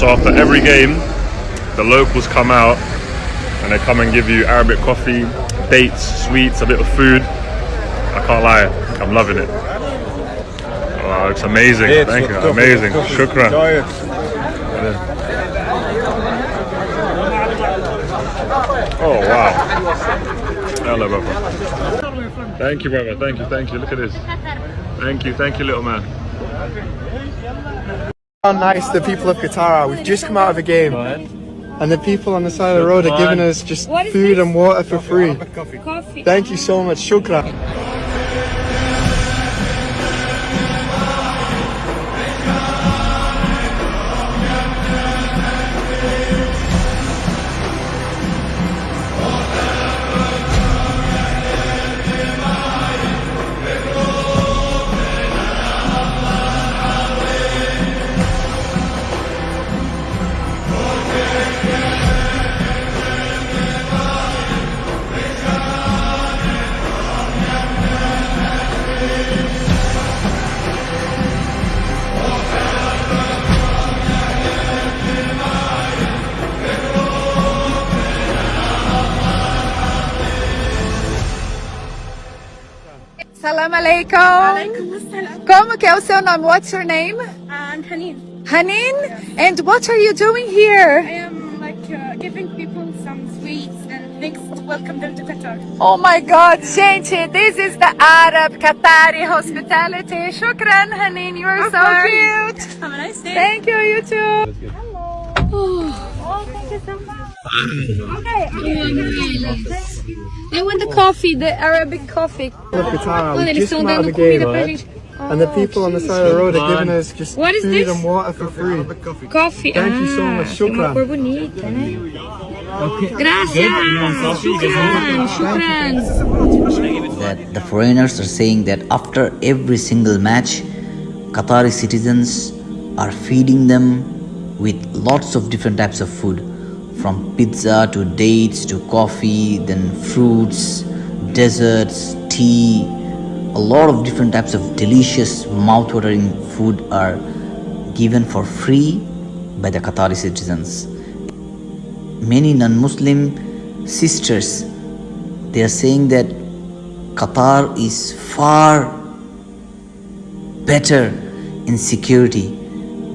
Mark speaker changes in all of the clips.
Speaker 1: So after every game, the locals come out and they come and give you Arabic coffee, dates, sweets, a bit of food. I can't lie, I'm loving it. Wow, it's amazing. Thank you. Amazing. Shukran. Oh wow. Hello, brother. Thank you, brother. Thank you. Thank you. Look at this. Thank you. Thank you, little man.
Speaker 2: How nice the people of Qatar are. We've just come out of a game. And the people on the side of the road are giving us just food and water for free. Thank you so much. Shukran.
Speaker 3: Salam alaikum. Como que é o seu nome? What's your name?
Speaker 4: And Hanin.
Speaker 3: Hanin? And what are you doing here?
Speaker 4: I am like uh, giving people some sweets and things to welcome them to Qatar.
Speaker 3: Oh my god, gente, this is the Arab Qatari hospitality. Shukran, Hanin, you are so cute.
Speaker 4: Have a nice day.
Speaker 3: Thank you, you too. Hello.
Speaker 4: Oh, thank you so much.
Speaker 3: I want the coffee, the Arabic coffee.
Speaker 2: People of Qatar,
Speaker 3: Olha,
Speaker 2: we've
Speaker 3: eles
Speaker 2: just
Speaker 3: estão
Speaker 2: come out of
Speaker 3: dando
Speaker 2: game.
Speaker 3: comida pra gente.
Speaker 2: And the people on the side of the road are giving us just
Speaker 3: What is
Speaker 2: food
Speaker 3: this?
Speaker 2: and water for free.
Speaker 3: Coffee.
Speaker 2: Thank you so
Speaker 3: ah,
Speaker 2: much.
Speaker 3: tem uma
Speaker 2: Shukran.
Speaker 3: cor bonita, né? Gracias. Shukran. Shukran.
Speaker 5: that the foreigners are saying that after every single match, Qatari citizens are feeding them with lots of different types of food from pizza to dates to coffee, then fruits, desserts, tea. A lot of different types of delicious, mouth-watering food are given for free by the Qatari citizens. Many non-Muslim sisters they are saying that Qatar is far better in security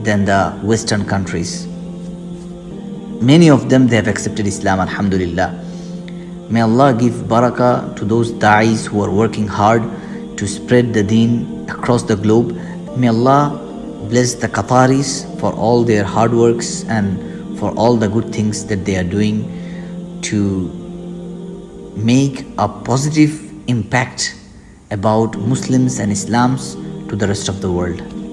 Speaker 5: than the Western countries. Many of them they have accepted Islam, Alhamdulillah. May Allah give barakah to those da'is who are working hard to spread the deen across the globe. May Allah bless the Qataris for all their hard works and for all the good things that they are doing to make a positive impact about Muslims and Islams to the rest of the world.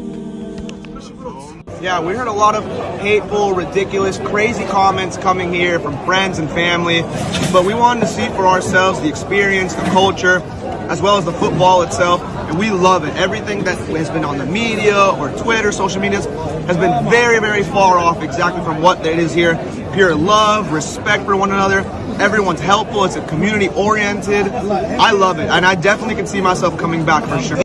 Speaker 6: Yeah, we heard a lot of hateful, ridiculous, crazy comments coming here from friends and family, but we wanted to see for ourselves the experience, the culture, as well as the football itself, and we love it. Everything that has been on the media or Twitter, social medias, has been very, very far off exactly from what it is here. Pure love, respect for one another. Everyone's helpful. It's a community oriented. I love it, and I definitely can see myself coming back for sure.